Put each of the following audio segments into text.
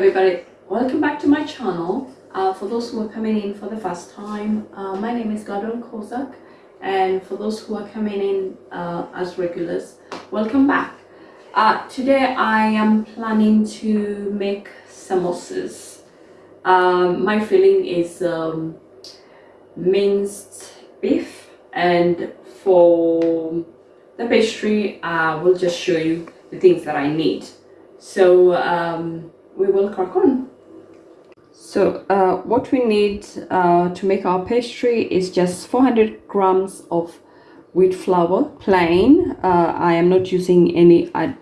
everybody, welcome back to my channel. Uh, for those who are coming in for the first time, uh, my name is Gladwell Kozak and for those who are coming in uh, as regulars, welcome back. Uh, today I am planning to make samosas. Um, my filling is um, minced beef and for the pastry I will just show you the things that I need. So um, we will crack on. So uh, what we need uh, to make our pastry is just 400 grams of wheat flour, plain. Uh, I am not using any ad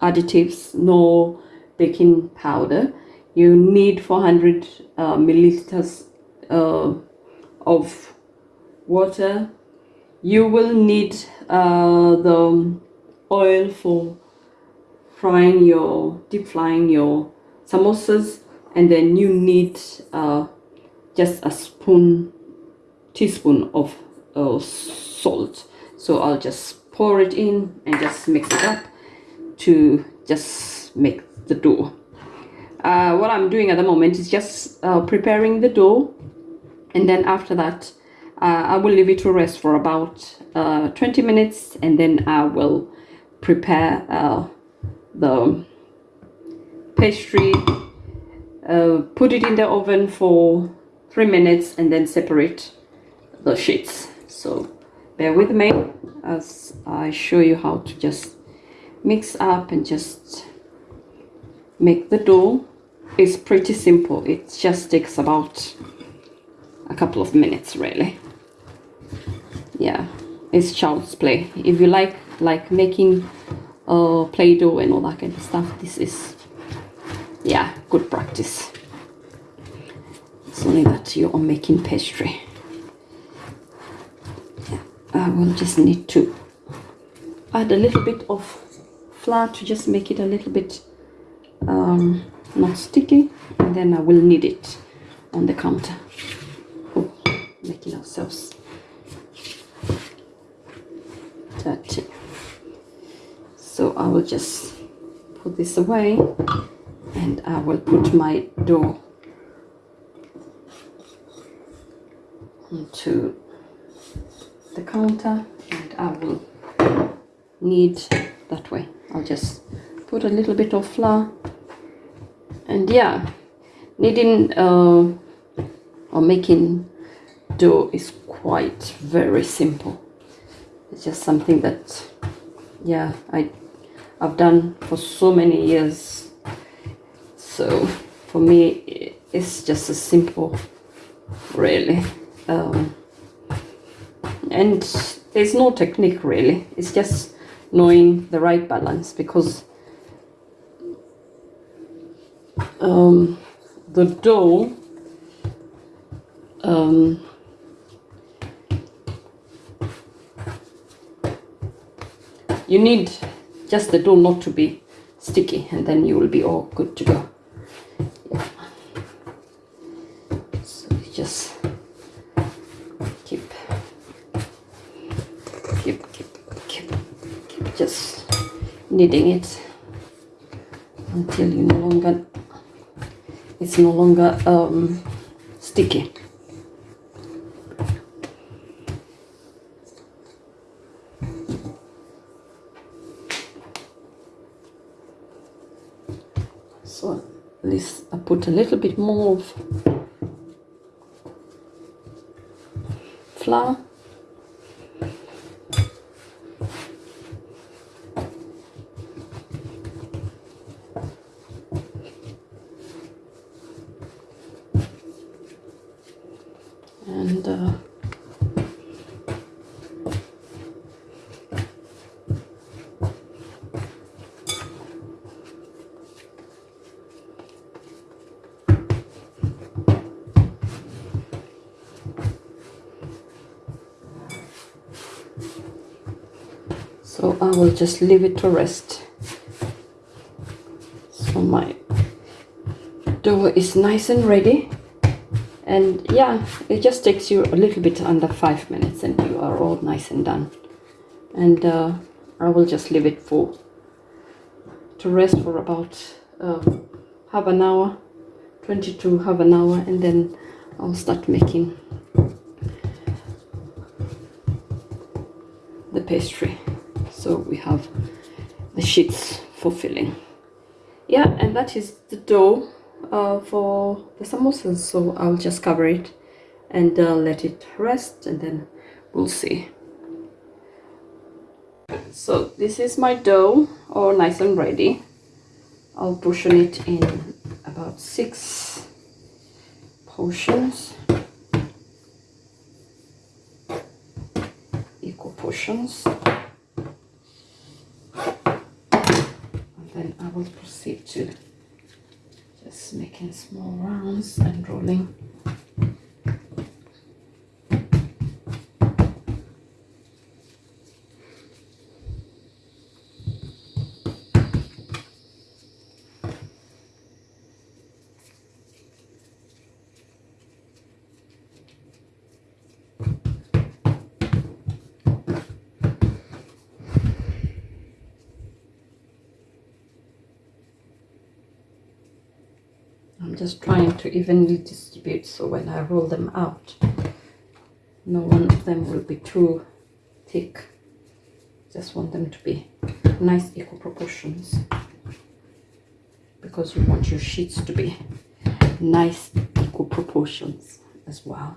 additives nor baking powder. You need 400 uh, milliliters uh, of water. You will need uh, the oil for frying your, deep frying your samosas and then you need uh, just a spoon, teaspoon of uh, salt. So I'll just pour it in and just mix it up to just make the dough. Uh, what I'm doing at the moment is just uh, preparing the dough and then after that uh, I will leave it to rest for about uh, 20 minutes and then I will prepare the pastry uh, put it in the oven for three minutes and then separate the sheets. So bear with me as I show you how to just mix up and just make the dough. It's pretty simple. It just takes about a couple of minutes really. Yeah it's child's play. If you like like making uh, play-doh and all that kind of stuff this is yeah good practice. It's only that you are making pastry. Yeah, I will just need to add a little bit of flour to just make it a little bit um, not sticky and then I will knead it on the counter. Oh, making ourselves dirty. So I will just put this away and I will put my dough onto the counter and I will knead that way. I'll just put a little bit of flour and yeah kneading uh, or making dough is quite very simple. It's just something that yeah I I've done for so many years so for me it's just a simple really um, and there's no technique really. It's just knowing the right balance because um, the dough um, you need just the dough not to be sticky and then you will be all good to go yeah. so just keep keep keep keep keep just kneading it. Until you no longer it's no longer um, sticky. So at least I put a little bit more of flour and uh, so I will just leave it to rest. So my dough is nice and ready. And yeah it just takes you a little bit under five minutes and you are all nice and done. And uh, I will just leave it for to rest for about uh, half an hour 20 to half an hour and then I'll start making the pastry so we have the sheets for filling. Yeah and that is the dough uh, for the samosas. So I'll just cover it and uh, let it rest and then we'll see. So this is my dough all nice and ready. I'll portion it in about six portions. Equal portions and then I will proceed to just making small rounds and rolling just trying to evenly distribute so when I roll them out no one of them will be too thick. Just want them to be nice equal proportions. Because you want your sheets to be nice equal proportions as well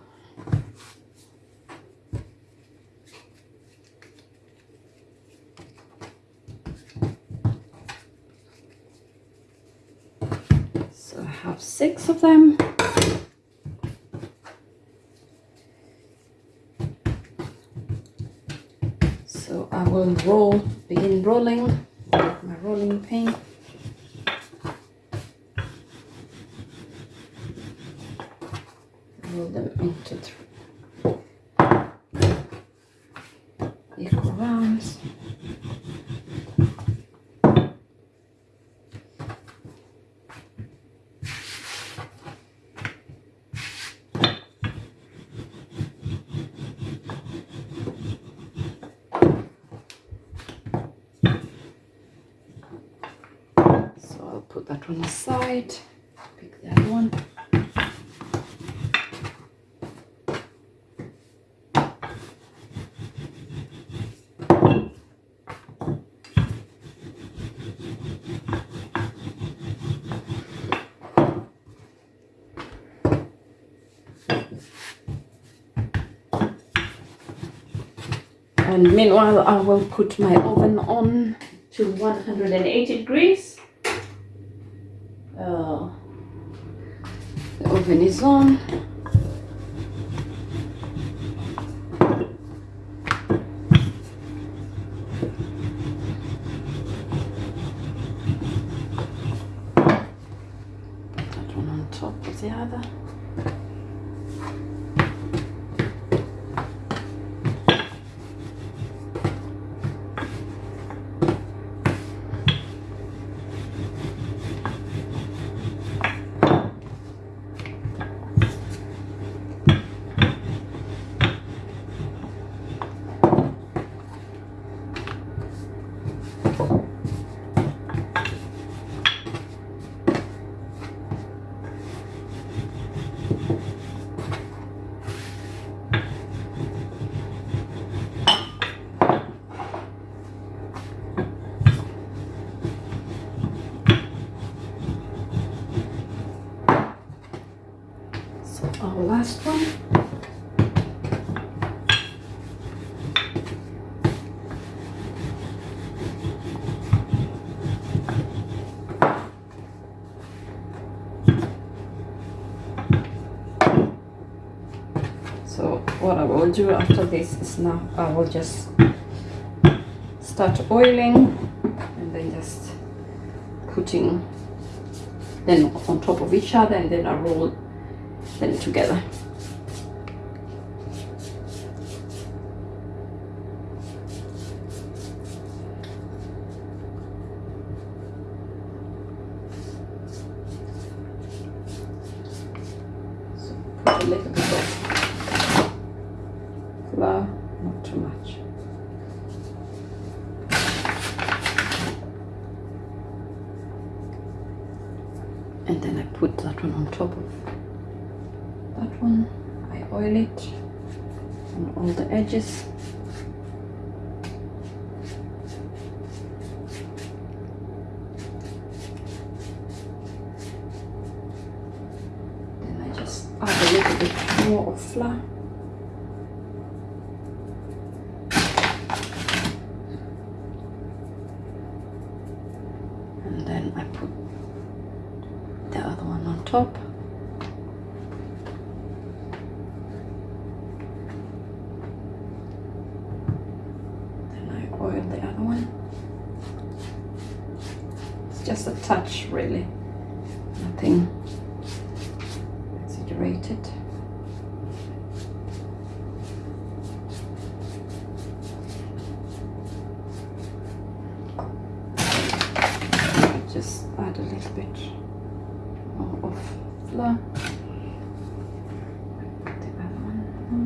six of them. So I will roll, begin rolling with my rolling pin. Roll them into three equal rounds. on the side. Pick the other one. And meanwhile, I will put my oven on to 180 degrees. Uh, the oven is on. On top the other our last one. So what I will do after this is now I will just start oiling and then just putting them on top of each other and then I roll them together. So put a little bit of flour, not too much. button on top of that one. I oil it on all the edges. Add a little bit more of flour. And then I put the other one on top. Then I oil the other one. It's just a touch, really. Nothing exaggerated. Just add a little bit more of flour. Put the other one on.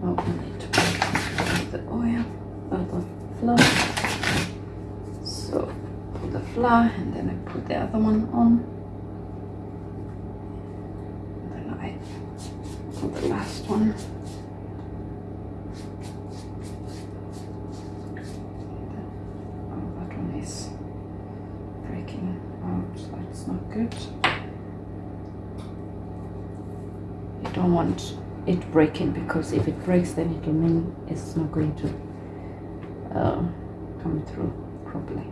Oh, I need to put the oil, uh, the flour. So and then I put the other one on. And then I put the last one. Oh, that one is breaking out, that's not good. You don't want it breaking because if it breaks then it will mean it's not going to uh, come through properly.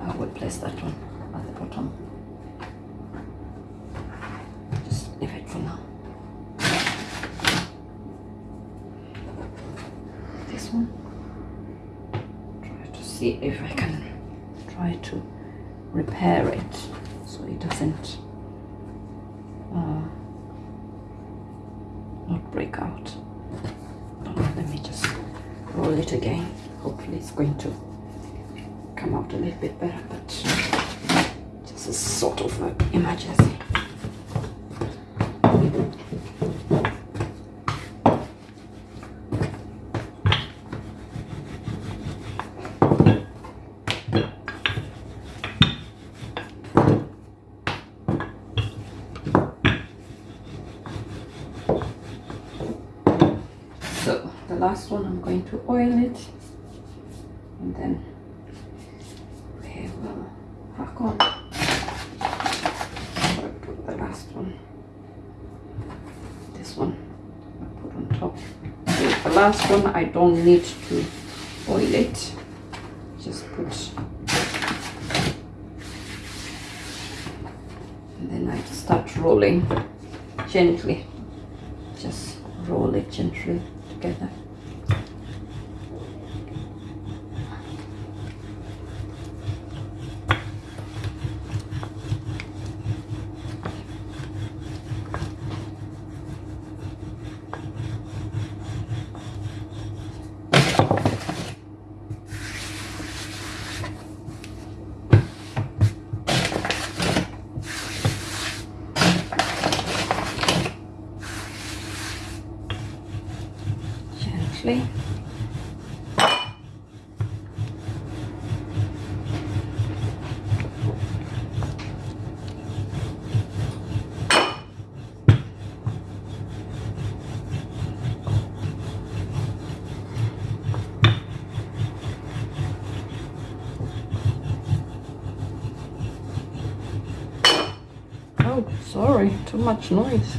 I will place that one at the bottom. Just leave it for now. This one. Try to see if I can try to repair it so it doesn't uh, not break out. Let me just roll it again. Hopefully it's going to come out a little bit better, but just a sort of an emergency. So the last one I'm going to oil it then we will crack on. Put the last one. This one I put on top. So the last one I don't need to oil it. Just put and then I start rolling gently. Just roll it gently together. Gently. Oh, sorry, too much noise.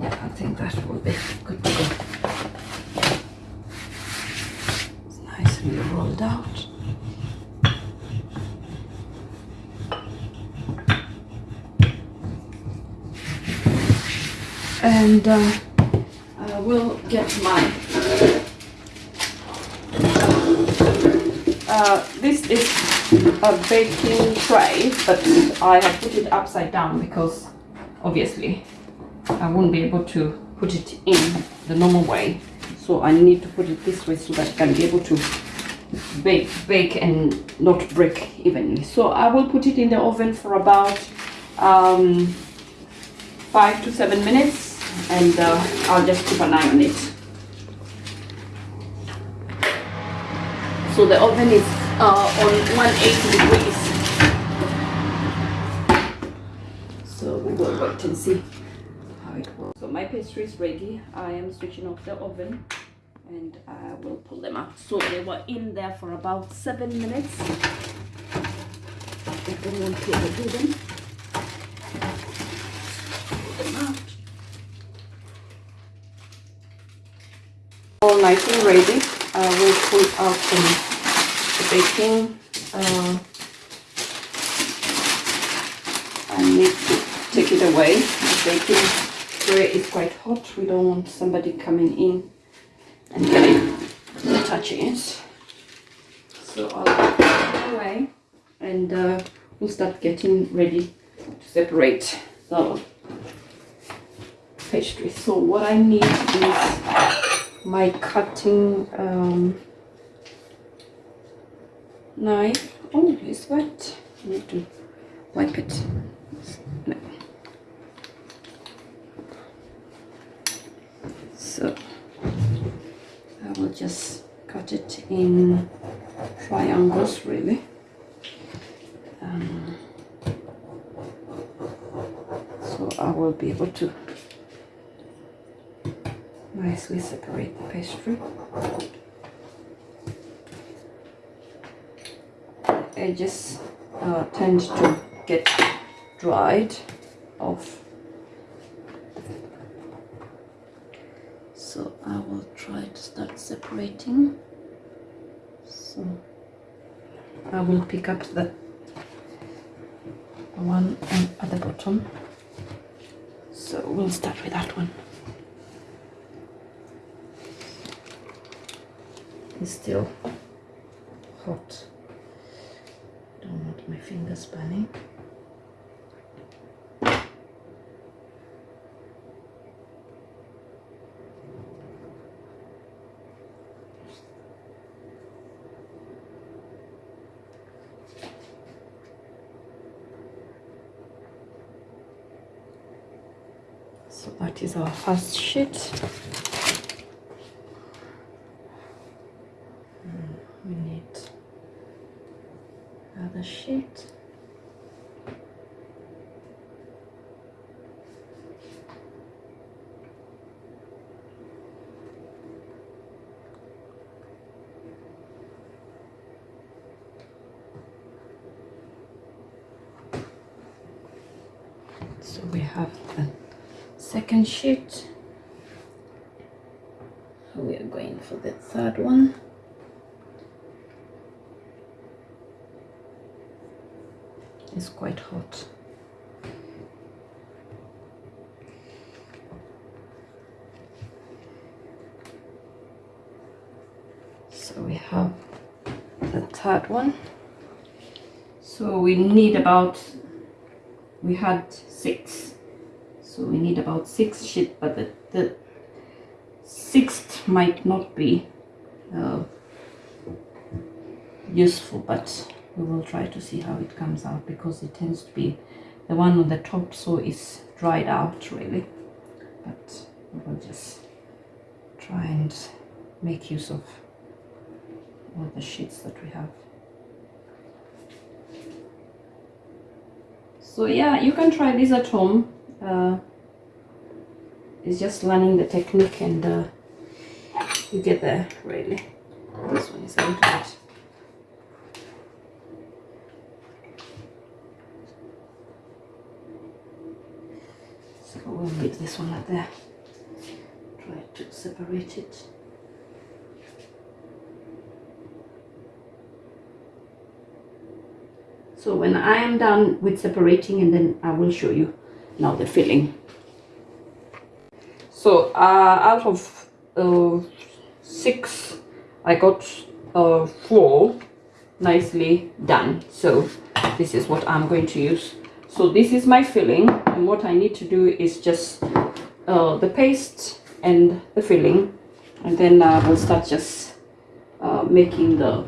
Yeah, I think that will be good to go. It's nicely rolled out. And uh, I will get my. Uh, this is a baking tray, but I have put it upside down because obviously I won't be able to put it in the normal way. So I need to put it this way so that I can be able to bake bake and not break evenly. So I will put it in the oven for about um, five to seven minutes and uh, I'll just keep an eye on it so the oven is uh, on 180 degrees so we will wait and see how it works so my pastry is ready I am switching off the oven and I will pull them out. So they were in there for about seven minutes. I don't want to overdo them. All nice and ready. I will pull out the baking. Uh, I need to take it away. The baking tray is quite hot. We don't want somebody coming in and getting touching it. So I'll put it away and uh, we'll start getting ready to separate the pastry. So what I need is my cutting um, knife. Oh, it's wet. I need to wipe it. No. So I will just cut it in triangles really. Um, so I will be able to nicely separate the pastry. Edges uh, tend to get dried off. So I will try to start separating. So I will pick up the one at the bottom. So we'll start with that one it's still hot. Don't want my fingers burning so that is our first sheet hmm, we need another sheet so we have the second sheet we are going for the third one. It's quite hot. So we have the third one. So we need about we had six so we need about six sheet but the, the sixth might not be uh, useful but we will try to see how it comes out because it tends to be the one on the top so it's dried out really. But we will just try and make use of all the sheets that we have. So yeah you can try this at home uh, it's just learning the technique and uh, you get there really. This one is a little bit so we'll leave this one like there try to separate it. So when I am done with separating and then I will show you now the filling so uh, out of uh, six I got uh, four. Nicely done. So this is what I'm going to use. So this is my filling and what I need to do is just uh, the paste and the filling and then uh, we'll start just uh, making the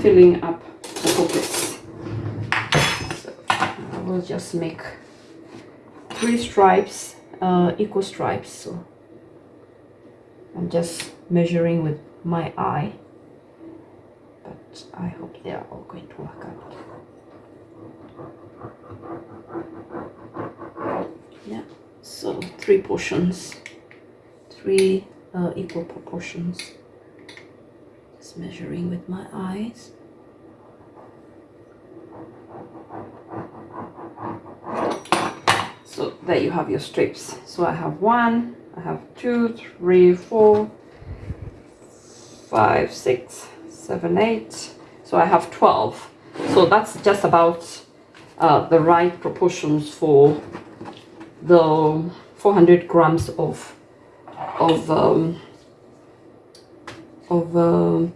filling up the pockets so I will just make three stripes uh, equal stripes so I'm just measuring with my eye but I hope they are all going to work out. Yeah so three portions three uh, equal proportions. Just measuring with my eyes so there you have your strips. So I have one I have two three four five six seven eight. So I have 12 so that's just about uh, the right proportions for the 400 grams of of um, of um,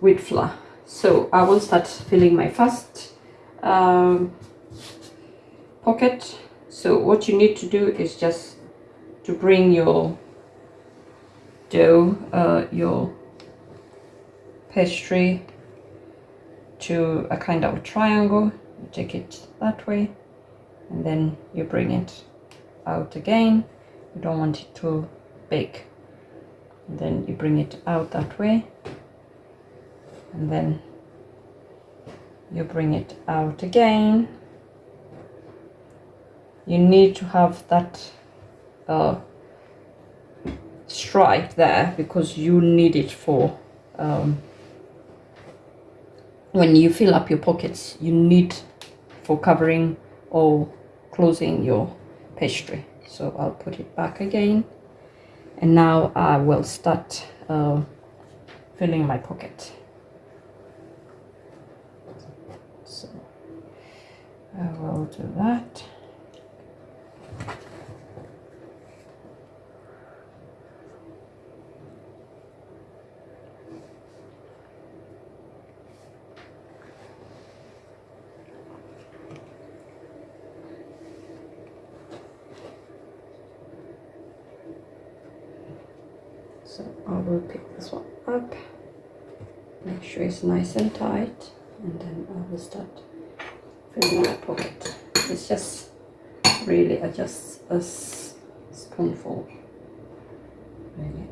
wheat flour. So I will start filling my first um, pocket. So what you need to do is just to bring your dough uh, your pastry to a kind of triangle. You take it that way and then you bring it out again. You don't want it too big and then you bring it out that way. And then you bring it out again. You need to have that uh, stripe there because you need it for um, when you fill up your pockets you need for covering or closing your pastry. So I'll put it back again. And now I will start uh, filling my pocket so I will do that. So I will pick this one up make sure it's nice and tight and then I will start filling my pocket. It's just really a, just a spoonful really.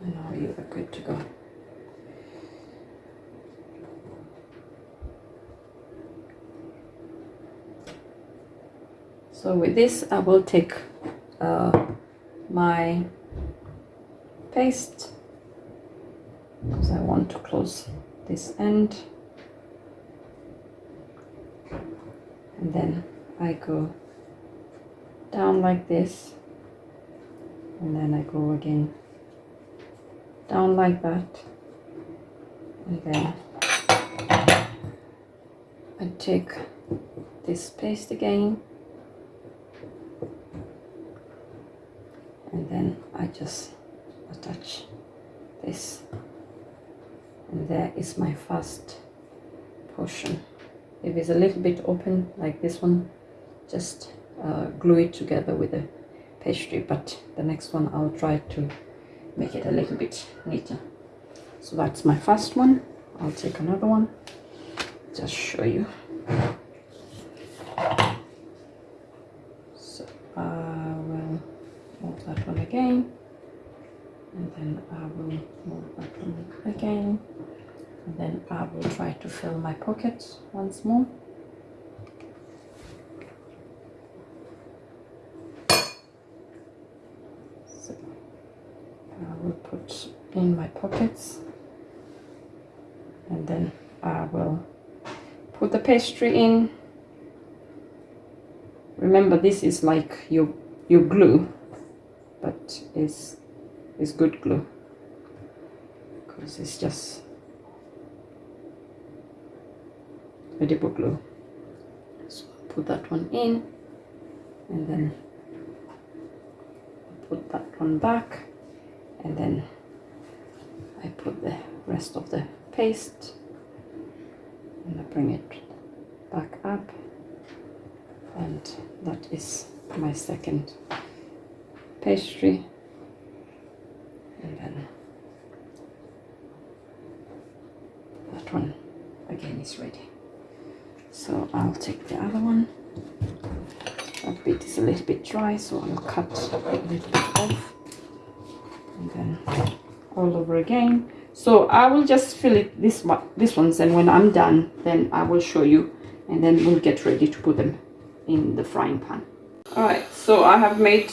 And now you are good to go. So with this I will take uh, my paste because I want to close this end. And then I go down like this. And then I go again down like that. And then I take this paste again and then I just attach this. And there is my first portion. If it's a little bit open like this one just uh, glue it together with the pastry but the next one I'll try to make it a little bit neater. So that's my first one. I'll take another one. Just show you so I will move that one again and then I will move that one again and then I will try to fill my pockets once more. So I will put in my pockets and then I will put the pastry in. Remember this is like your your glue but it's it's good glue because it's just edible glue so put that one in and then put that one back and then I put the rest of the paste and I bring it back up and that is my second pastry. And then that one again is ready I'll take the other one. That bit is a little bit dry so I'll cut a little bit off. And then all over again. So I will just fill it this one this ones and when I'm done then I will show you. And then we'll get ready to put them in the frying pan. All right so I have made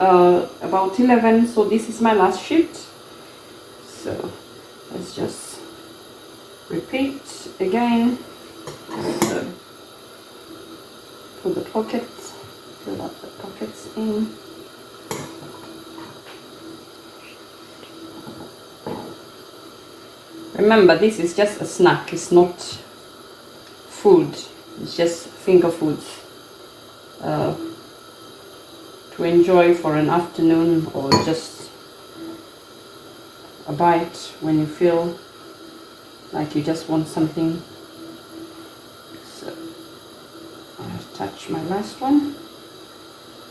uh, about 11 so this is my last sheet. So let's just repeat again. So put the pockets fill up the pockets in. Remember this is just a snack it's not food it's just finger foods uh, to enjoy for an afternoon or just a bite when you feel like you just want something so My last one.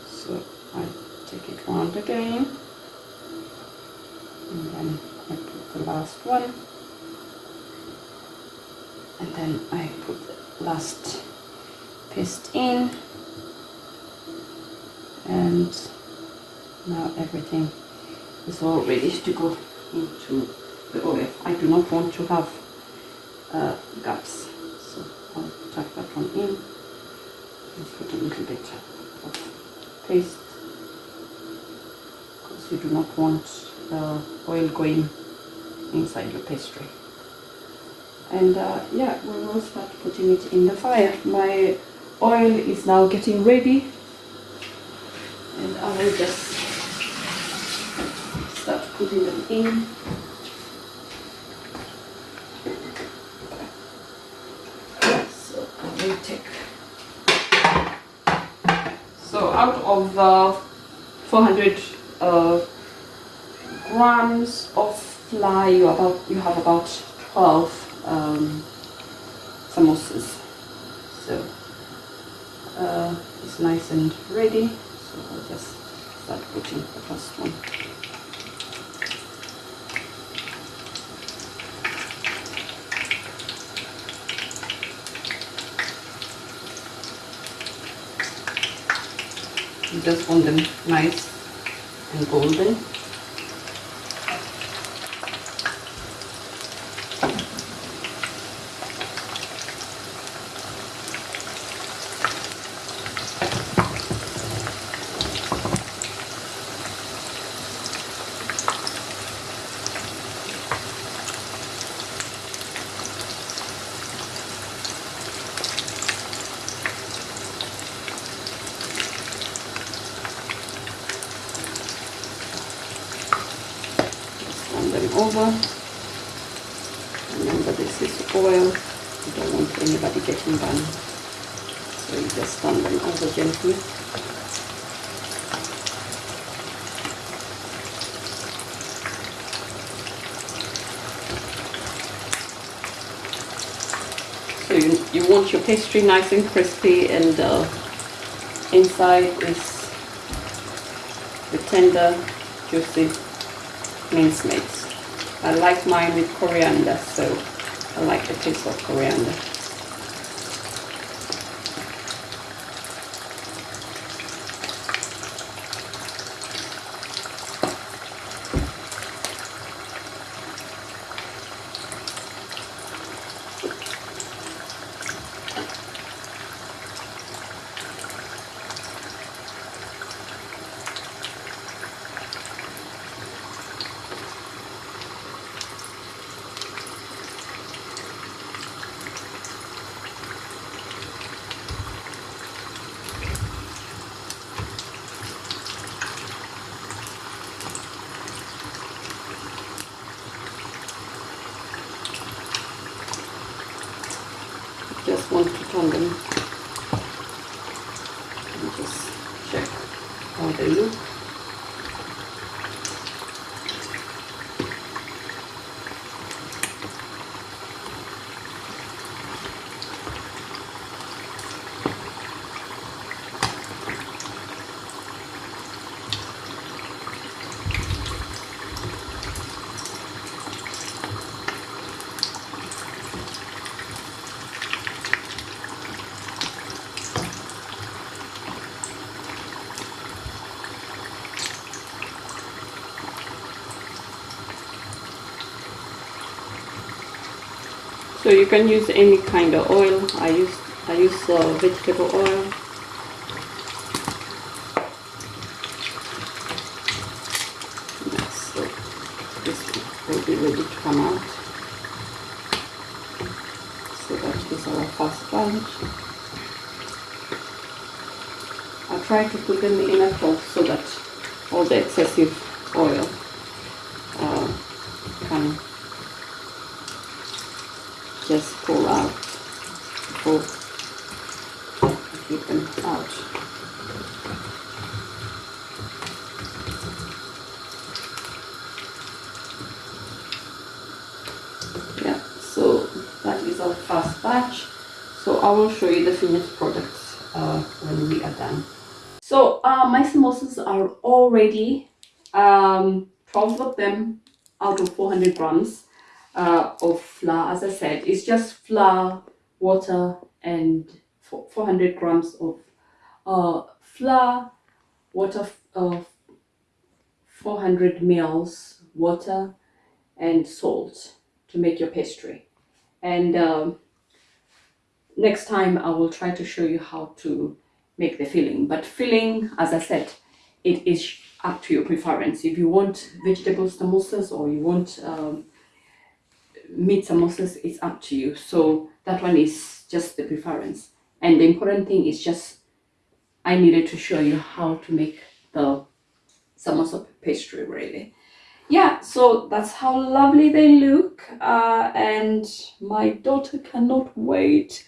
So I take it round again. And then I put the last one. And then I put the last paste in. And now everything is all ready to go into the oil. I do not want to have uh, gaps. So I'll tuck that one in and put a little bit of paste because you do not want the oil going inside your pastry. And uh, yeah we will start putting it in the fire. My oil is now getting ready. And I will just start putting them in so I will take so out uh, 400 uh, grams of flour you about you have about 12 um, samosas. So uh, it's nice and ready. So I'll just start putting the first one just want them nice and golden turn them over. Remember this is oil, you don't want anybody getting burned. So you just turn them over gently. So you, you want your pastry nice and crispy and uh, inside is the tender, juicy mincemeat. I like mine with coriander, so I like the taste of coriander. Just want to turn them and just you can use any kind of oil. I use i use uh, vegetable oil. So this will be ready to come out. So that is our first bunch I try to put them in a cloth so that all the excessive oil uh, can just pull out before I keep them out. Yeah, so that is our first batch. So I will show you the finished products uh, when we are done. So uh, my samosas are all ready. Um, 12 of them out of 400 grams uh, of flour. As I said, it's just flour, water, and 400 grams of uh, flour, water, uh, 400 mils water, and salt to make your pastry. And um, next time I will try to show you how to make the filling. But filling, as I said, it is up to your preference. If you want vegetable samosas or you want um, meat samosas, it's up to you. So that one is just the preference. And the important thing is just I needed to show you how to make the samosa pastry really. Yeah, so that's how lovely they look. Uh, and my daughter cannot wait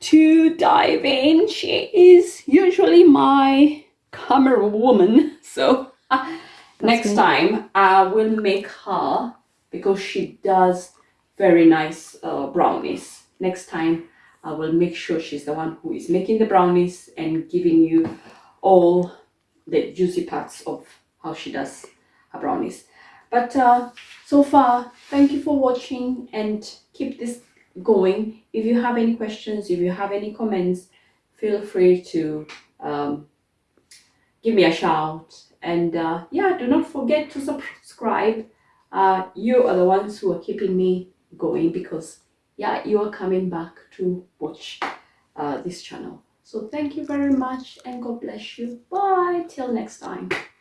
to dive in. She is usually my camera woman. So uh, next me. time I will make her because she does very nice uh, brownies. Next time I will make sure she's the one who is making the brownies and giving you all the juicy parts of how she does her brownies. But uh, so far, thank you for watching and keep this going. If you have any questions, if you have any comments, feel free to um, give me a shout. And uh, yeah, do not forget to subscribe. Uh, you are the ones who are keeping me going because yeah, you are coming back to watch uh, this channel. So thank you very much and God bless you. Bye till next time.